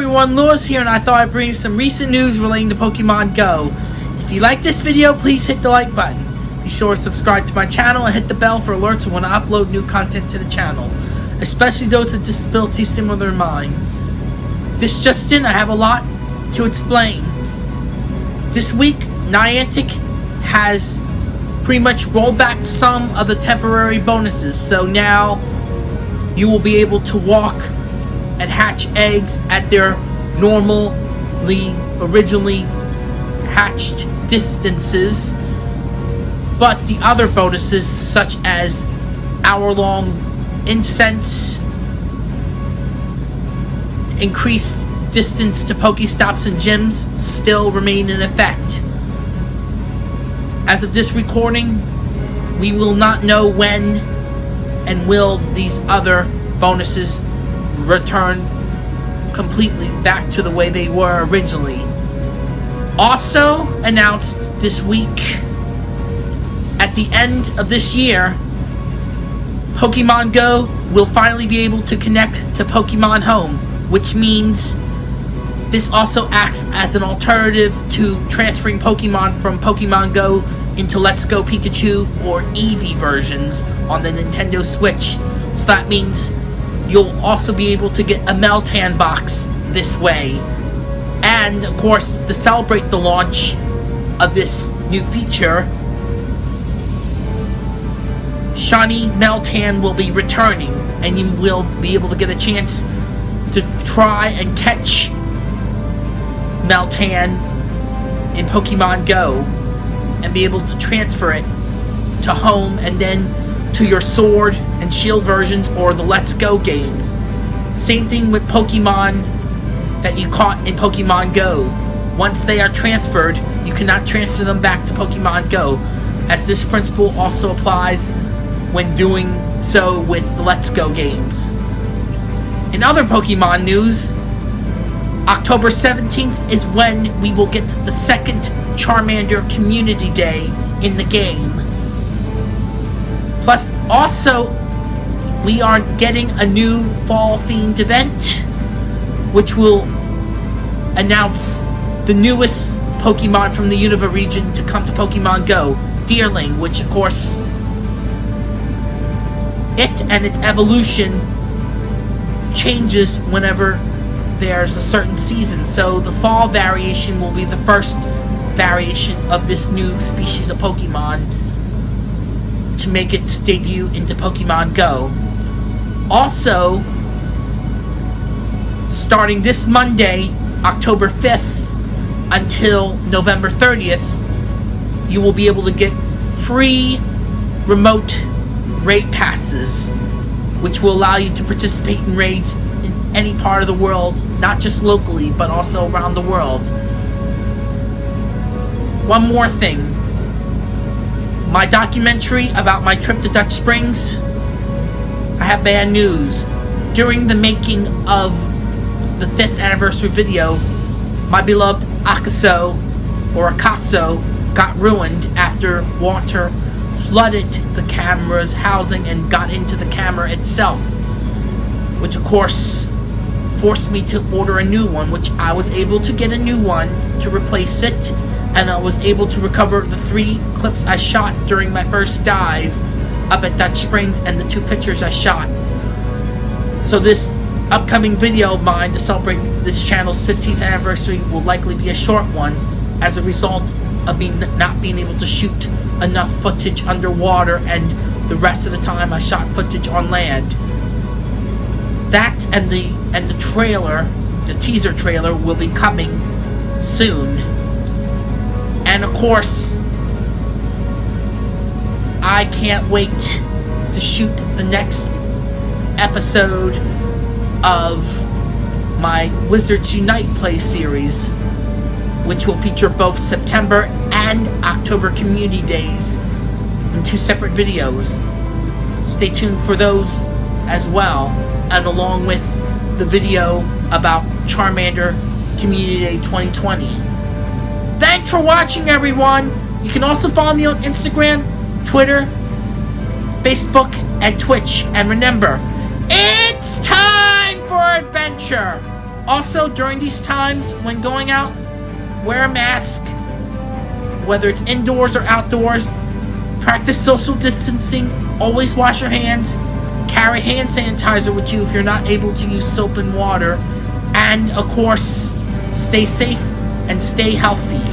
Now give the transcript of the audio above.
everyone, Lewis here, and I thought I'd bring some recent news relating to Pokemon Go. If you like this video, please hit the like button. Be sure to subscribe to my channel and hit the bell for alerts when I upload new content to the channel, especially those with disabilities similar to mine. This just in, I have a lot to explain. This week, Niantic has pretty much rolled back some of the temporary bonuses, so now you will be able to walk and hatch eggs at their normally originally hatched distances but the other bonuses such as hour-long incense increased distance to Pokestops and gyms still remain in effect. As of this recording, we will not know when and will these other bonuses return completely back to the way they were originally. Also announced this week, at the end of this year, Pokemon Go will finally be able to connect to Pokemon Home, which means this also acts as an alternative to transferring Pokemon from Pokemon Go into Let's Go Pikachu or Eevee versions on the Nintendo Switch. So that means you'll also be able to get a Meltan box this way. And, of course, to celebrate the launch of this new feature, Shiny Meltan will be returning, and you will be able to get a chance to try and catch Meltan in Pokemon Go and be able to transfer it to home and then to your Sword and Shield versions or the Let's Go games. Same thing with Pokemon that you caught in Pokemon Go. Once they are transferred, you cannot transfer them back to Pokemon Go, as this principle also applies when doing so with the Let's Go games. In other Pokemon news, October 17th is when we will get the second Charmander Community Day in the game. Plus, also, we are getting a new fall themed event, which will announce the newest Pokemon from the Unova region to come to Pokemon Go, Deerling, which of course, it and its evolution changes whenever there's a certain season. So the fall variation will be the first variation of this new species of Pokemon to make its debut into Pokemon Go. Also, starting this Monday, October 5th, until November 30th, you will be able to get free remote raid passes, which will allow you to participate in raids in any part of the world, not just locally, but also around the world. One more thing my documentary about my trip to Dutch Springs, I have bad news. During the making of the 5th anniversary video, my beloved Akaso, or Akaso, got ruined after water flooded the camera's housing and got into the camera itself. Which of course forced me to order a new one, which I was able to get a new one to replace it and I was able to recover the three clips I shot during my first dive up at Dutch Springs and the two pictures I shot. So this upcoming video of mine to celebrate this channel's 15th anniversary will likely be a short one as a result of me not being able to shoot enough footage underwater and the rest of the time I shot footage on land. That and the and the trailer, the teaser trailer will be coming soon. And of course, I can't wait to shoot the next episode of my Wizards Unite play series, which will feature both September and October community days in two separate videos. Stay tuned for those as well, and along with the video about Charmander Community Day 2020. Thanks for watching, everyone. You can also follow me on Instagram, Twitter, Facebook, and Twitch. And remember, it's time for adventure. Also, during these times, when going out, wear a mask, whether it's indoors or outdoors. Practice social distancing. Always wash your hands. Carry hand sanitizer with you if you're not able to use soap and water. And, of course, stay safe and stay healthy.